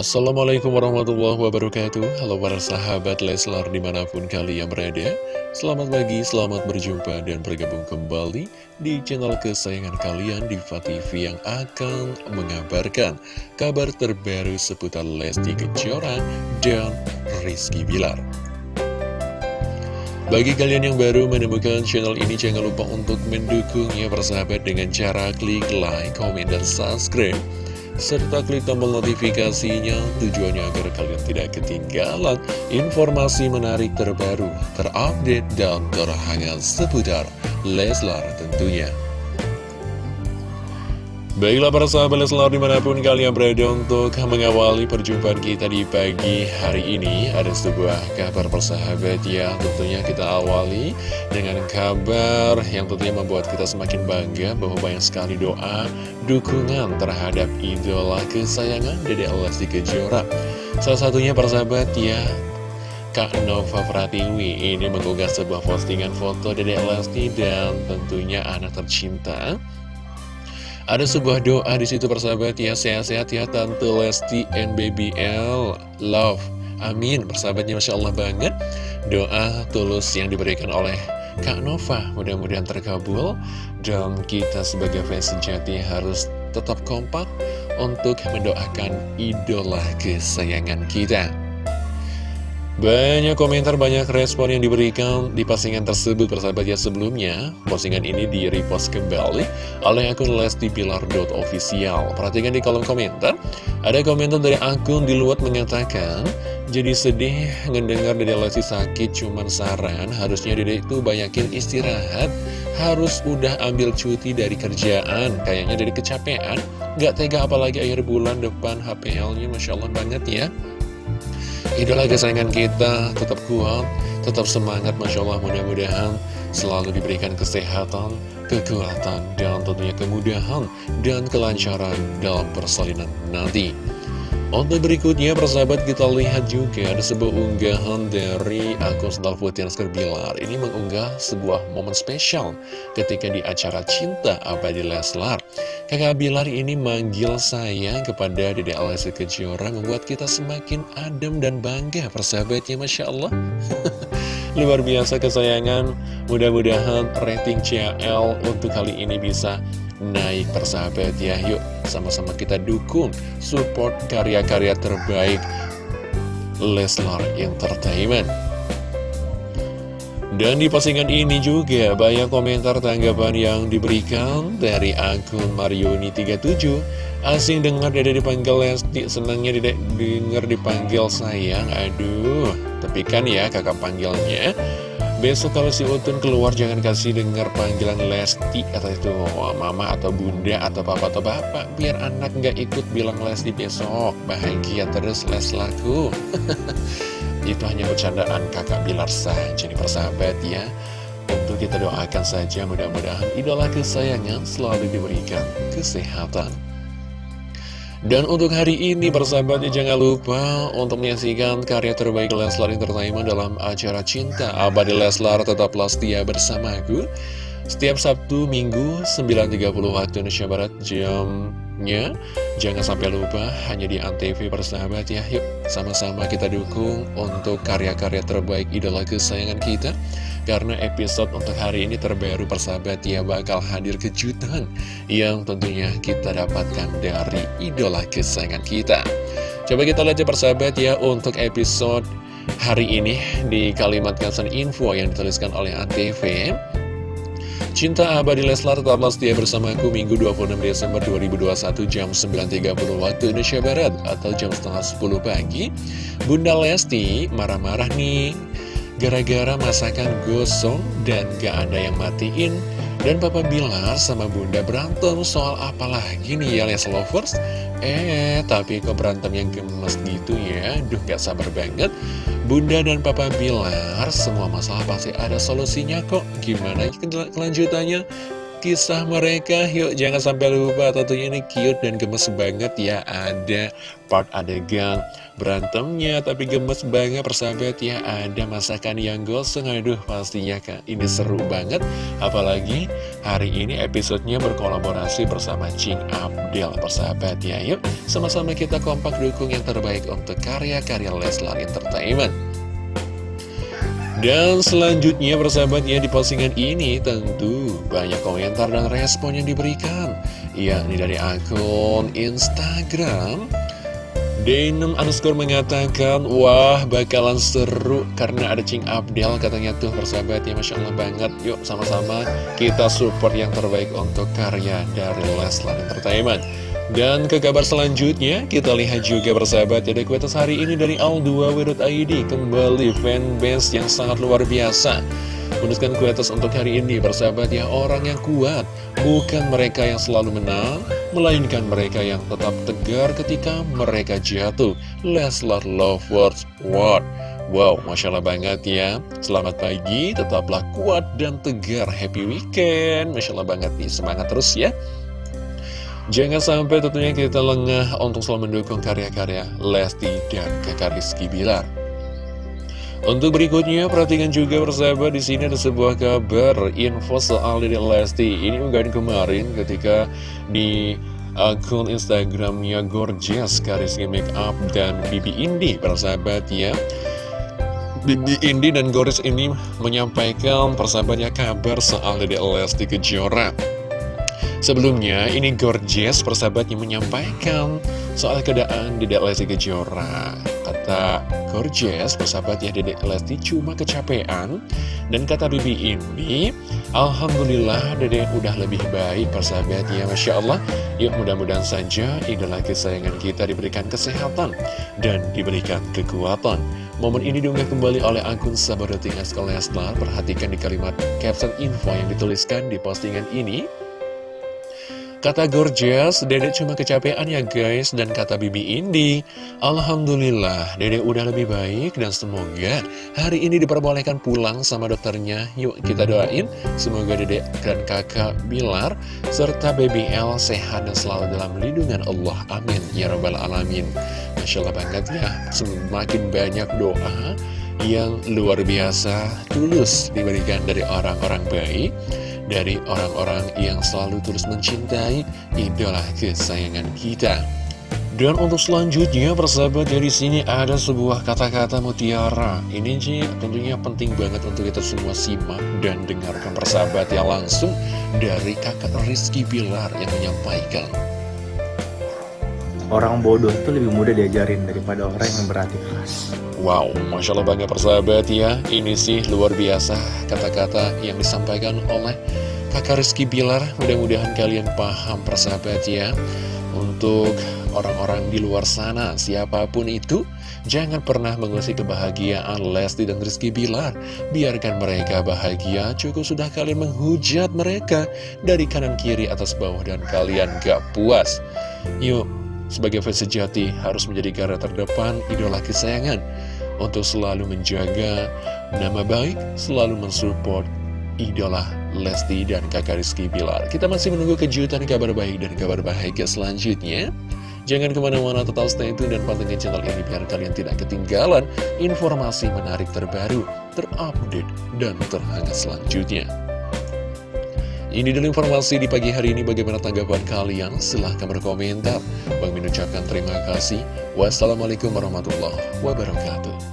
Assalamualaikum warahmatullahi wabarakatuh. Halo para sahabat Leslar di mana pun kalian berada. Selamat pagi, selamat berjumpa dan bergabung kembali di channel kesayangan kalian Diva TV yang akan mengabarkan kabar terbaru seputar Lesti Kejora dan Rizky Bilar. Bagi kalian yang baru menemukan channel ini, jangan lupa untuk mendukungnya persahabat dengan cara klik like, komen, dan subscribe serta klik tombol notifikasinya tujuannya agar kalian tidak ketinggalan informasi menarik terbaru, terupdate, dan terhangat seputar Leslar tentunya. Baiklah para sahabat Leslar di mana pun kalian berada untuk mengawali perjumpaan kita di pagi hari ini Ada sebuah kabar persahabat ya tentunya kita awali dengan kabar yang tentunya membuat kita semakin bangga Bahwa banyak sekali doa, dukungan terhadap idola kesayangan Dede Lesti Kejora. Salah satunya persahabat ya Kak Nova Pratiwi ini mengunggah sebuah postingan foto Dede Lesti dan tentunya anak tercinta ada sebuah doa di situ persahabat ya, sehat-sehat ya Tante Lesti and Baby L, love. Amin, persahabatnya Masya Allah banget. Doa tulus yang diberikan oleh Kak Nova, mudah-mudahan terkabul. Dan kita sebagai fans sejati harus tetap kompak untuk mendoakan idola kesayangan kita. Banyak komentar, banyak respon yang diberikan di postingan tersebut persahabat ya. Sebelumnya Postingan ini di repost kembali oleh akun lestipilar.official Perhatikan di kolom komentar Ada komentar dari akun di luar mengatakan Jadi sedih ngedengar dari Lesti sakit cuman saran Harusnya dede itu banyakin istirahat. Harus udah ambil cuti dari kerjaan. Kayaknya dari kecapean Gak tega apalagi akhir bulan depan HPL-nya Masya Allah banget ya Idola kesayangan kita tetap kuat, tetap semangat Masya Allah mudah-mudahan selalu diberikan kesehatan, kekuatan, dan tentunya kemudahan dan kelancaran dalam persalinan nanti. Untuk berikutnya, persahabat kita lihat juga ada sebuah unggahan dari akun Sendal Putih Bilar. Ini mengunggah sebuah momen spesial ketika di acara Cinta Abadi Leslar. Kakak Bilar ini manggil saya kepada Dede Alessi Kejora membuat kita semakin adem dan bangga persahabatnya Masya Allah. Luar biasa kesayangan, mudah-mudahan rating CL untuk kali ini bisa naik persahabat ya Yuk. Sama-sama kita dukung support karya-karya terbaik Leslar Entertainment. Dan di postingan ini juga banyak komentar tanggapan yang diberikan dari akun Marioni37 Asing dengar dede dipanggil Lesti, senangnya dede denger dipanggil sayang. Aduh, tapi kan ya kakak panggilnya Besok kalau si Utun keluar jangan kasih dengar panggilan Lesti atau itu. Mama atau bunda atau papa atau bapak. Biar anak nggak ikut bilang Lesti besok. Bahagia terus les laku itu hanya bercandaan kakak Bilar saja nih persahabat ya. Untuk kita doakan saja mudah-mudahan idola kesayangan selalu diberikan kesehatan dan untuk hari ini persahabatnya jangan lupa untuk menyaksikan karya terbaik Leslar Entertainment dalam acara Cinta Abadi Leslar. Tetaplah setia bersamaku Setiap Sabtu, Minggu, 9.30 waktu Indonesia Barat jamnya Jangan sampai lupa hanya di Antv persahabat ya Yuk sama-sama kita dukung untuk karya-karya terbaik idola kesayangan kita karena episode untuk hari ini terbaru persahabat ya bakal hadir kejutan yang tentunya kita dapatkan dari idola kesayangan kita. Coba kita lihat ya persahabat ya untuk episode hari ini di kalimat caption info yang dituliskan oleh ANTV. Cinta Abadi Leslar tetaplah setia bersamaku Minggu 26 Desember 2021 jam 9.30 waktu Indonesia Barat atau jam setengah 10 pagi. Bunda Lesti marah-marah nih. Gara-gara masakan gosong dan gak ada yang matiin Dan Papa Bilar sama Bunda berantem soal apa lagi nih ya Les Lovers? Eh tapi kok berantem yang gemes gitu ya? Duh gak sabar banget. Bunda dan Papa Bilar semua masalah pasti ada solusinya kok. Gimana kelanjutannya? Kisah mereka. Yuk jangan sampai lupa tentunya ini cute dan gemes banget ya. Ada part adegan berantemnya tapi gemes banget persahabat ya. Ada masakan yang gosong aduh pastinya kan ini seru banget. Apalagi hari ini episodenya berkolaborasi bersama Cing Abdel persahabat ya. Yuk sama-sama kita kompak dukung yang terbaik untuk karya-karya Leslar Entertainment dan selanjutnya persahabatnya di postingan ini tentu banyak komentar dan respon yang diberikan Yakni dari akun Instagram. Denim underscore mengatakan Wah bakalan seru karena ada Cing Abdel katanya tuh persahabat ya Masya Allah banget. Yuk sama-sama kita support yang terbaik untuk karya dari Leslar Entertainment dan ke kabar selanjutnya, kita lihat juga bersahabat ada kuetas hari ini dari Al2W.id Kembali fanbase yang sangat luar biasa. Menuliskan kuetas untuk hari ini bersahabat ya orang yang kuat. Bukan mereka yang selalu menang Melainkan mereka yang tetap tegar ketika mereka jatuh. Leslar Lovers What? Wow, Masya Allah banget ya. Selamat pagi, tetaplah kuat dan tegar. Happy weekend. Masya Allah banget nih, semangat terus ya Jangan sampai tentunya kita lengah untuk selalu mendukung karya-karya Lesti dan kakak Rizky Bilar. Untuk berikutnya, perhatikan juga persahabat di sini ada sebuah kabar info soal Dede Lesti. Ini unggahan kemarin ketika di akun Instagramnya Gorgeous Karisky Makeup dan Bibi Indi persahabat ya. Bibi Indi dan Gorgeous ini menyampaikan persahabatnya kabar soal Dede Lesti Kejora. Sebelumnya, ini Gorgeous persahabatnya menyampaikan soal keadaan Dedek Lesti Kejora. Kata Gorgeous, persahabat ya Dedek Lesti cuma kecapean. Dan kata Bibi ini, Alhamdulillah Dedek udah lebih baik persahabat ya Masya Allah. Yuk mudah-mudahan saja idola kesayangan kita diberikan kesehatan dan diberikan kekuatan. Momen ini diunggah kembali oleh akun Sabadoting Leslar. Perhatikan di kalimat caption info yang dituliskan di postingan ini. Kata Gorgeous, Dedek cuma kecapean ya guys. Dan kata Bibi Indi Alhamdulillah, Dedek udah lebih baik Dan semoga hari ini diperbolehkan pulang sama dokternya. Yuk kita doain Semoga Dedek dan kakak Bilar Serta Baby L sehat dan selalu dalam lindungan Allah. Amin. Ya Rabbal Alamin. Masya Allah banget ya Semakin banyak doa yang luar biasa tulus diberikan dari orang-orang baik dari orang-orang yang selalu terus mencintai idola kesayangan kita. Dan untuk selanjutnya persahabat dari sini ada sebuah kata-kata mutiara. Ini sih tentunya penting banget untuk kita semua simak dan dengarkan persahabat yang langsung dari kakak Rizky Bilar yang menyampaikan. Orang bodoh itu lebih mudah diajarin daripada orang yang berarti keras. Wow, Masya Allah banyak persahabat ya. Ini sih luar biasa kata-kata yang disampaikan oleh kakak Rizky Bilar. Mudah-mudahan kalian paham persahabat ya. Untuk orang-orang di luar sana Siapa pun itu Jangan pernah mengusik kebahagiaan Lesti dan Rizky Bilar. Biarkan mereka bahagia. Cukup sudah kalian menghujat mereka Dari kanan kiri atas bawah dan kalian gak puas. Yuk sebagai fans sejati harus menjadi garda terdepan idola kesayangan untuk selalu menjaga nama baik, selalu mensupport idola Lesti dan kakak Rizky Bilar. Kita masih menunggu kejutan kabar baik dan kabar bahagia selanjutnya. Jangan ke mana-mana tetap stay tune dan pantengin channel ini biar kalian tidak ketinggalan informasi menarik terbaru, terupdate, dan terhangat selanjutnya. Ini dulu informasi di pagi hari ini bagaimana tanggapan kalian? Silahkan berkomentar. Bang Min ucapkan terima kasih. Wassalamualaikum warahmatullahi wabarakatuh.